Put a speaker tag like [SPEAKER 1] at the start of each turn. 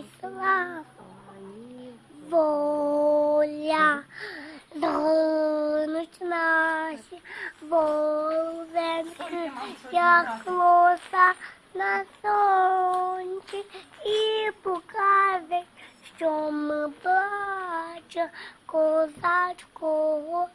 [SPEAKER 1] isso lá, Rano de nasce Vou ver Que a moça Na sonte E por causa Chama Plata Coisa de cor